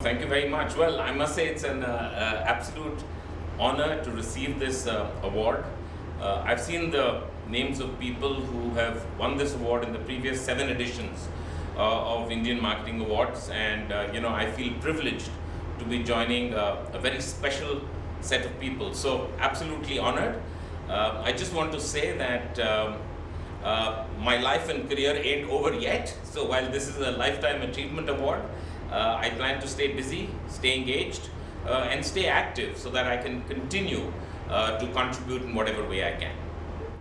Thank you very much. Well, I must say it's an uh, uh, absolute honor to receive this uh, award. Uh, I've seen the names of people who have won this award in the previous seven editions uh, of Indian Marketing Awards, and uh, you know I feel privileged to be joining a very special set of people. So absolutely honored. I just want to say that. My life and career ain't over yet. So while this is a lifetime achievement award, uh, I plan to stay busy, stay engaged, uh, and stay active so that I can continue uh, to contribute in whatever way I can.